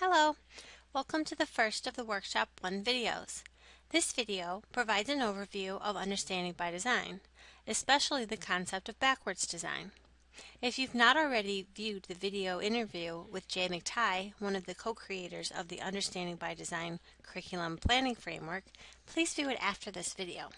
Hello! Welcome to the first of the Workshop 1 videos. This video provides an overview of understanding by design, especially the concept of backwards design. If you've not already viewed the video interview with Jay McTighe, one of the co-creators of the Understanding by Design curriculum planning framework, please view it after this video.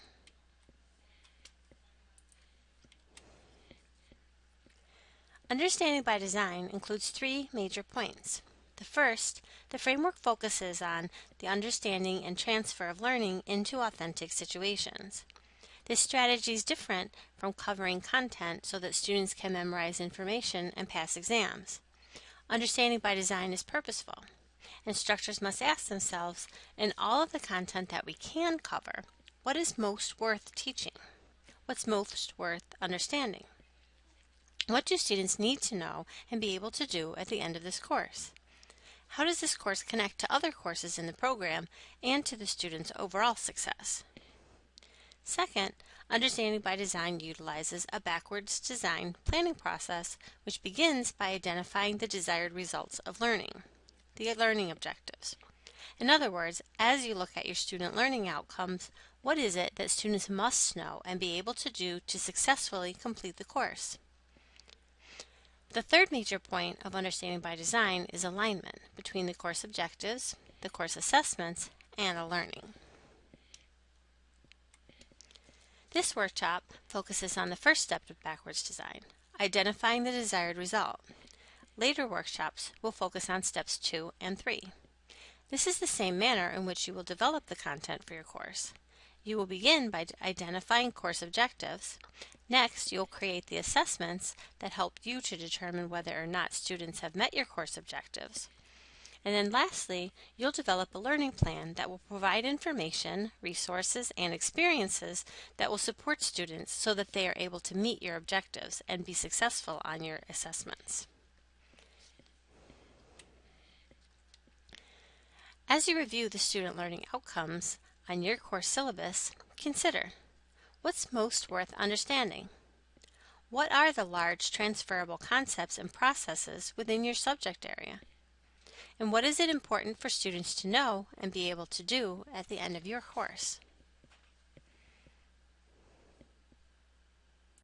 Understanding by design includes three major points. The first, the framework focuses on the understanding and transfer of learning into authentic situations. This strategy is different from covering content so that students can memorize information and pass exams. Understanding by design is purposeful. Instructors must ask themselves, in all of the content that we can cover, what is most worth teaching? What's most worth understanding? What do students need to know and be able to do at the end of this course? How does this course connect to other courses in the program and to the student's overall success? Second, Understanding by Design utilizes a backwards design planning process which begins by identifying the desired results of learning, the learning objectives. In other words, as you look at your student learning outcomes, what is it that students must know and be able to do to successfully complete the course? The third major point of understanding by design is alignment between the course objectives, the course assessments, and the learning. This workshop focuses on the first step of backwards design, identifying the desired result. Later workshops will focus on steps 2 and 3. This is the same manner in which you will develop the content for your course. You will begin by identifying course objectives. Next, you'll create the assessments that help you to determine whether or not students have met your course objectives. And then lastly, you'll develop a learning plan that will provide information, resources, and experiences that will support students so that they are able to meet your objectives and be successful on your assessments. As you review the student learning outcomes, on your course syllabus, consider what's most worth understanding? What are the large transferable concepts and processes within your subject area? And what is it important for students to know and be able to do at the end of your course?